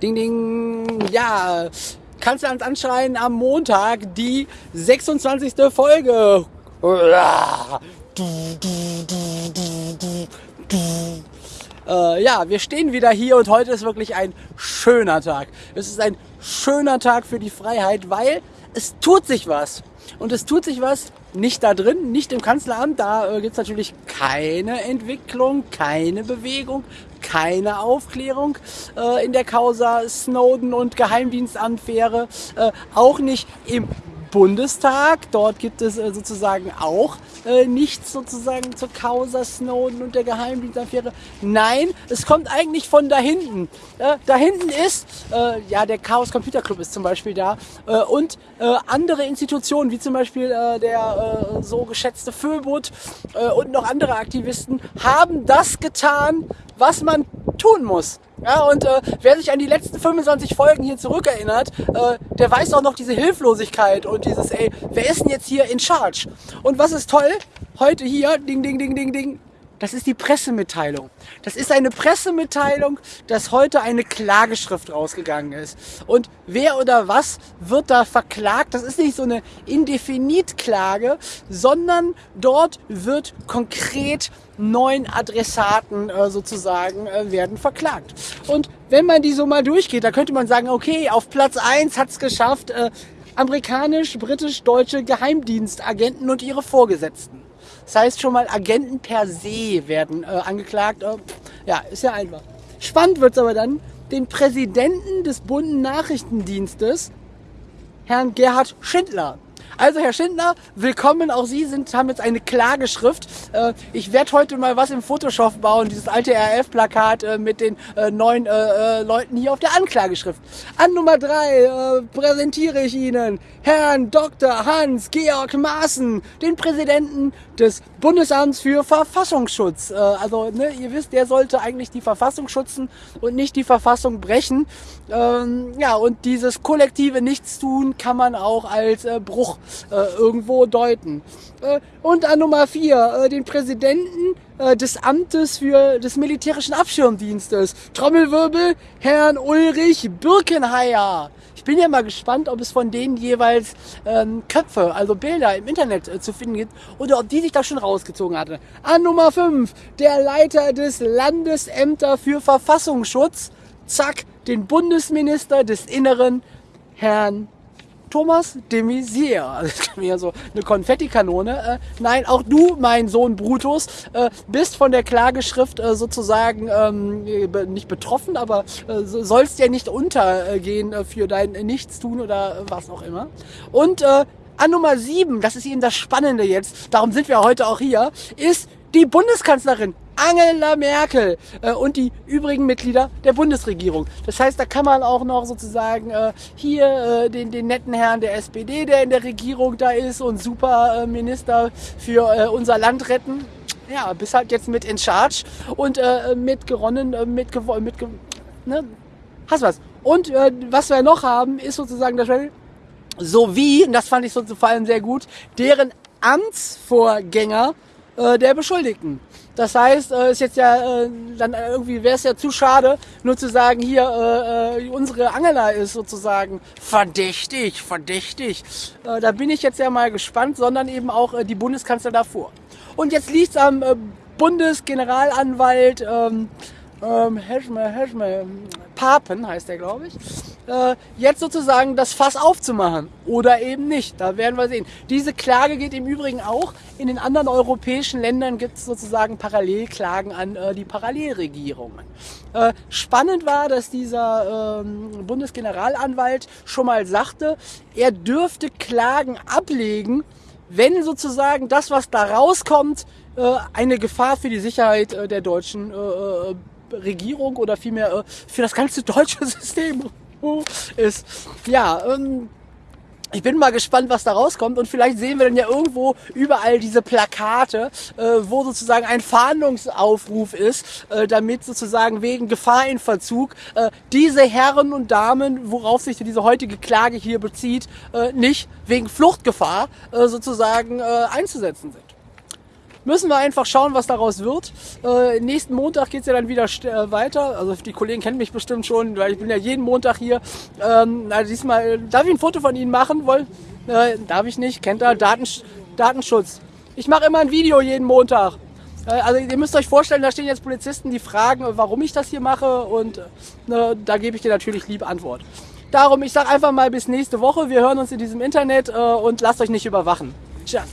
Ding, ding. Ja, Kanzleramt anschreien am Montag die 26. Folge. Äh, ja, wir stehen wieder hier und heute ist wirklich ein schöner Tag. Es ist ein schöner Tag für die Freiheit, weil es tut sich was. Und es tut sich was nicht da drin, nicht im Kanzleramt. Da äh, gibt es natürlich keine Entwicklung, keine Bewegung, keine Aufklärung äh, in der Causa Snowden und Geheimdienstaffäre. Äh, auch nicht im Bundestag. Dort gibt es äh, sozusagen auch äh, nichts sozusagen zur Causa Snowden und der Geheimdienstaffäre. Nein, es kommt eigentlich von da hinten. Äh, da hinten ist, äh, ja, der Chaos Computer Club ist zum Beispiel da äh, und äh, andere Institutionen, wie zum Beispiel der so geschätzte Föbot und noch andere Aktivisten, haben das getan, was man tun muss. Ja, und äh, wer sich an die letzten 25 Folgen hier zurückerinnert, äh, der weiß auch noch diese Hilflosigkeit und dieses, ey, wer ist denn jetzt hier in Charge? Und was ist toll? Heute hier, ding, ding, ding, ding, ding, das ist die Pressemitteilung. Das ist eine Pressemitteilung, dass heute eine Klageschrift rausgegangen ist. Und wer oder was wird da verklagt? Das ist nicht so eine Indefinitklage, sondern dort wird konkret neun Adressaten äh, sozusagen äh, werden verklagt. Und wenn man die so mal durchgeht, da könnte man sagen, okay, auf Platz eins hat's geschafft, äh, amerikanisch, britisch, deutsche Geheimdienstagenten und ihre Vorgesetzten. Das heißt schon mal, Agenten per se werden äh, angeklagt. Äh, ja, ist ja einfach. Spannend wird's aber dann, den Präsidenten des Bundennachrichtendienstes, Herrn Gerhard Schindler, also Herr Schindler, willkommen. Auch Sie sind, haben jetzt eine Klageschrift. Äh, ich werde heute mal was im Photoshop bauen, dieses alte RF-Plakat äh, mit den äh, neuen äh, äh, Leuten hier auf der Anklageschrift. An Nummer drei äh, präsentiere ich Ihnen Herrn Dr. Hans-Georg Maaßen, den Präsidenten des Bundesamts für Verfassungsschutz. Also, ne, ihr wisst, der sollte eigentlich die Verfassung schützen und nicht die Verfassung brechen. Ähm, ja, und dieses kollektive Nichtstun kann man auch als äh, Äh, irgendwo deuten. Äh, und an Nummer vier, äh, den Präsidenten äh, des Amtes für des militärischen Abschirmdienstes. Trommelwirbel, Herrn Ulrich Birkenheier. Ich bin ja mal gespannt, ob es von denen jeweils ähm, Köpfe, also Bilder im Internet äh, zu finden gibt oder ob die sich da schon rausgezogen hatte. An Nummer 5, der Leiter des Landesämter für Verfassungsschutz, zack, den Bundesminister des Inneren, Herrn Thomas de Maizière. Also das ist mir so eine Konfettikanone. Äh, nein, auch du, mein Sohn Brutus, äh, bist von der Klageschrift äh, sozusagen ähm, nicht betroffen, aber äh, sollst ja nicht untergehen äh, für dein Nichtstun oder was auch immer. Und äh, an Nummer 7, das ist eben das Spannende jetzt, darum sind wir heute auch hier, ist die Bundeskanzlerin Angela Merkel äh, und die übrigen Mitglieder der Bundesregierung. Das heißt, da kann man auch noch sozusagen äh, hier äh, den, den netten Herrn der SPD, der in der Regierung da ist und super äh, Minister für äh, unser Land retten. Ja, bis halt jetzt mit in Charge und äh, mit geronnen, äh, mit gewonnen, mit, ne? Hast was. Und äh, was wir noch haben, ist sozusagen das sowie, und das fand ich so vor allem sehr gut, deren Amtsvorgänger äh, der Beschuldigten. Das heißt, äh, ist jetzt ja äh, dann irgendwie wäre es ja zu schade, nur zu sagen, hier äh, äh, unsere Angela ist sozusagen verdächtig, verdächtig. Äh, da bin ich jetzt ja mal gespannt, sondern eben auch äh, die Bundeskanzler davor. Und jetzt liegt's am äh, Bundesgeneralanwalt ähm, ähm, Heschme, Heschme, Papen heißt der, glaube ich, äh, jetzt sozusagen das Fass aufzumachen oder eben nicht. Da werden wir sehen. Diese Klage geht im Übrigen auch. In den anderen europäischen Ländern gibt es sozusagen Parallelklagen an äh, die Parallelregierungen. Äh, spannend war, dass dieser ähm, Bundesgeneralanwalt schon mal sagte, er dürfte Klagen ablegen, wenn sozusagen das, was da rauskommt, äh, eine Gefahr für die Sicherheit äh, der deutschen äh, Regierung oder vielmehr für das ganze deutsche System ist. Ja, ähm, ich bin mal gespannt, was da rauskommt und vielleicht sehen wir dann ja irgendwo überall diese Plakate, äh, wo sozusagen ein Fahndungsaufruf ist, äh, damit sozusagen wegen Gefahr in Verzug äh, diese Herren und Damen, worauf sich diese heutige Klage hier bezieht, äh, nicht wegen Fluchtgefahr äh, sozusagen äh, einzusetzen sind. Müssen wir einfach schauen, was daraus wird. Äh, nächsten Montag geht es ja dann wieder äh, weiter. Also die Kollegen kennen mich bestimmt schon, weil ich bin ja jeden Montag hier. Ähm, also diesmal äh, darf ich ein Foto von Ihnen machen wollen? Äh, darf ich nicht, kennt er, Datensch Datenschutz. Ich mache immer ein Video jeden Montag. Äh, also ihr müsst euch vorstellen, da stehen jetzt Polizisten, die fragen, warum ich das hier mache und äh, da gebe ich dir natürlich lieb Antwort. Darum, ich sage einfach mal bis nächste Woche. Wir hören uns in diesem Internet äh, und lasst euch nicht überwachen. Ciao.